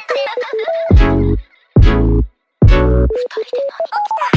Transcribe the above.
二人で何起た？